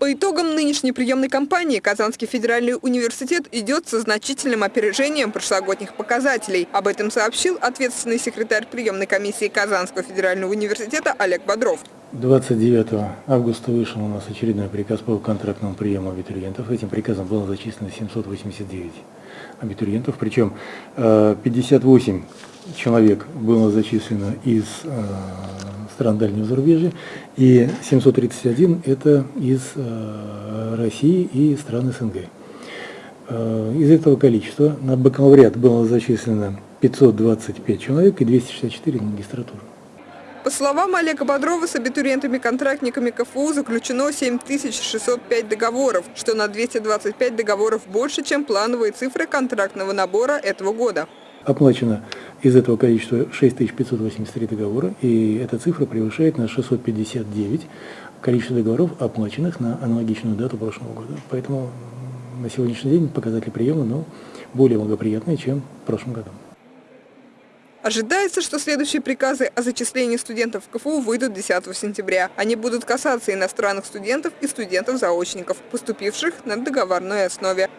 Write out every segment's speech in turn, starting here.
По итогам нынешней приемной кампании Казанский федеральный университет идет со значительным опережением прошлогодних показателей. Об этом сообщил ответственный секретарь приемной комиссии Казанского федерального университета Олег Бодров. 29 августа вышел у нас очередной приказ по контрактному приему абитуриентов. Этим приказом было зачислено 789 абитуриентов, причем 58 э, человек было зачислено из э, стран дальнего зарубежья, и 731 это из э, России и стран СНГ. Э, из этого количества на бакалавриат было зачислено 525 человек и 264 на. По словам Олега Бодрова, с абитуриентами-контрактниками КФУ заключено 7605 договоров, что на 225 договоров больше, чем плановые цифры контрактного набора этого года. Оплачено из этого количества 6583 договора, и эта цифра превышает на 659 количество договоров, оплаченных на аналогичную дату прошлого года. Поэтому на сегодняшний день показатели приема ну, более благоприятные, чем в прошлом году. Ожидается, что следующие приказы о зачислении студентов в КФУ выйдут 10 сентября. Они будут касаться иностранных студентов и студентов-заочников, поступивших на договорной основе.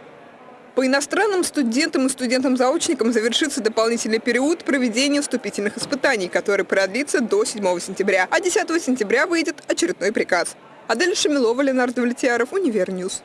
По иностранным студентам и студентам-заочникам завершится дополнительный период проведения вступительных испытаний, который продлится до 7 сентября, а 10 сентября выйдет очередной приказ. Адель Шамилова, Ленар Довлетьяров, Univer News.